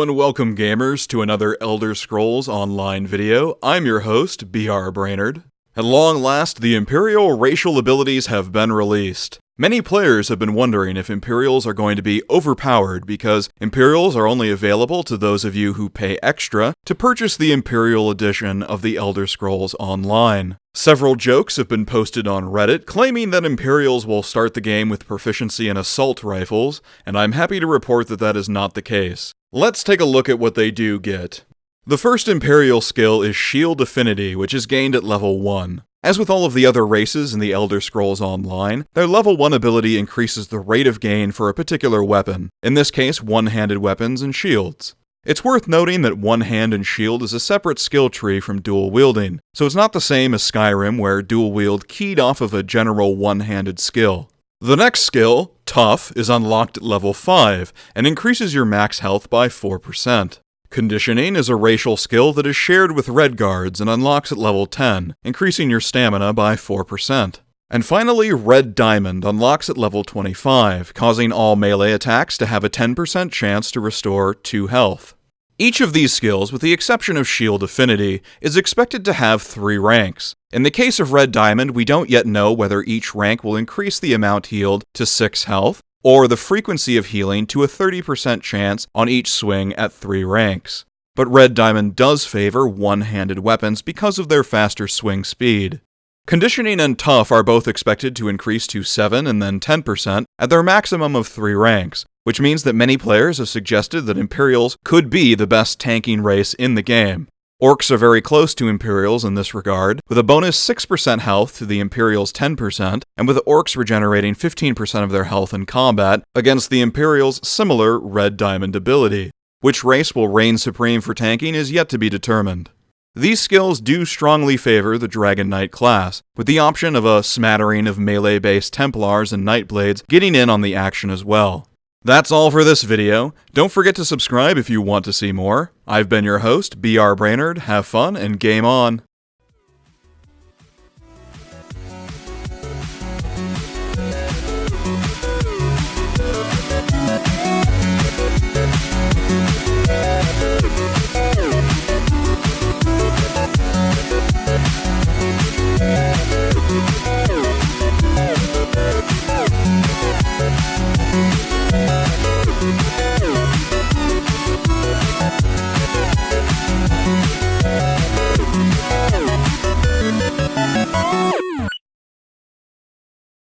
And welcome gamers to another Elder Scrolls Online video. I'm your host, BR Brainerd. At long last, the Imperial racial abilities have been released. Many players have been wondering if Imperials are going to be overpowered because Imperials are only available to those of you who pay extra to purchase the Imperial edition of the Elder Scrolls Online. Several jokes have been posted on Reddit claiming that Imperials will start the game with proficiency in assault rifles, and I'm happy to report that that is not the case. Let's take a look at what they do get. The first Imperial skill is Shield Affinity, which is gained at level 1. As with all of the other races in the Elder Scrolls Online, their level 1 ability increases the rate of gain for a particular weapon, in this case, one-handed weapons and shields. It's worth noting that one hand and shield is a separate skill tree from dual wielding, so it's not the same as Skyrim where dual wield keyed off of a general one-handed skill. The next skill, Tough, is unlocked at level 5 and increases your max health by 4%. Conditioning is a racial skill that is shared with Redguards and unlocks at level 10, increasing your stamina by 4%. And finally, Red Diamond unlocks at level 25, causing all melee attacks to have a 10% chance to restore 2 health. Each of these skills, with the exception of Shield Affinity, is expected to have 3 ranks. In the case of Red Diamond, we don't yet know whether each rank will increase the amount healed to 6 health, or the frequency of healing to a 30% chance on each swing at 3 ranks. But Red Diamond does favor one-handed weapons because of their faster swing speed. Conditioning and Tough are both expected to increase to 7 and then 10% at their maximum of 3 ranks, which means that many players have suggested that Imperials could be the best tanking race in the game. Orcs are very close to Imperials in this regard, with a bonus 6% health to the Imperials' 10%, and with Orcs regenerating 15% of their health in combat against the Imperials' similar Red Diamond ability. Which race will reign supreme for tanking is yet to be determined. These skills do strongly favor the Dragon Knight class, with the option of a smattering of melee-based Templars and Nightblades getting in on the action as well. That's all for this video. Don't forget to subscribe if you want to see more. I've been your host, BR Brainerd. Have fun and game on.